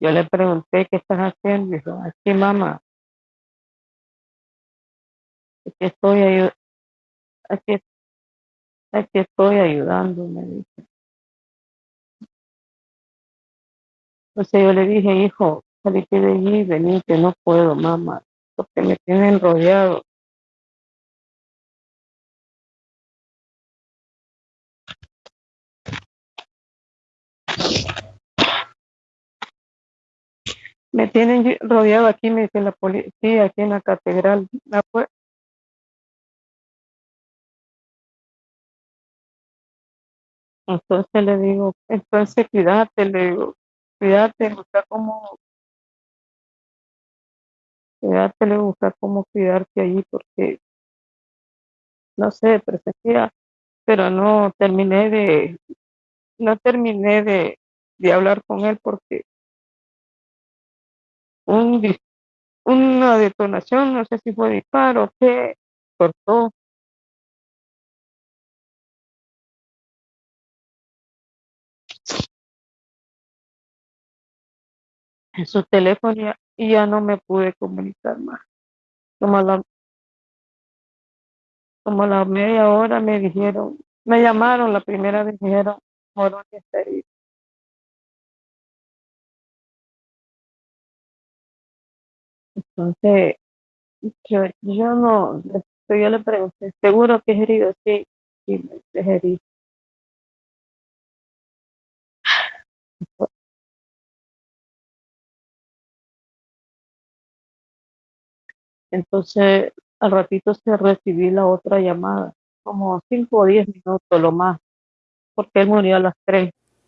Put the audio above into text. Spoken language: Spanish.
Yo le pregunté, ¿qué estás haciendo? Y dijo, aquí mamá, aquí estoy, ayu- aquí, aquí estoy ayudando, me dice. Entonces yo le dije, hijo, salite de allí, vení, que no puedo, mamá, porque me tienen rodeado. Me tienen rodeado aquí, me dice la policía, aquí en la catedral. Ah, pues, Entonces le digo, entonces cuídate, le digo, cuídate, busca cómo, cuídate, le busca cómo cuidarte allí, porque no sé, presentía, pero no terminé de, no terminé de, de hablar con él porque un, una detonación, no sé si fue disparo, que cortó en su teléfono y ya, no me pude comunicar más. Como a la, como a la media hora me dijeron, me llamaron la primera vez, dijeron, Morón está herido. Entonces, yo, yo no, yo le pregunté, ¿seguro que es herido? Sí, sí, es herido. Entonces, al ratito se recibí la otra llamada, como cinco o diez minutos lo más, porque él murió a las tres.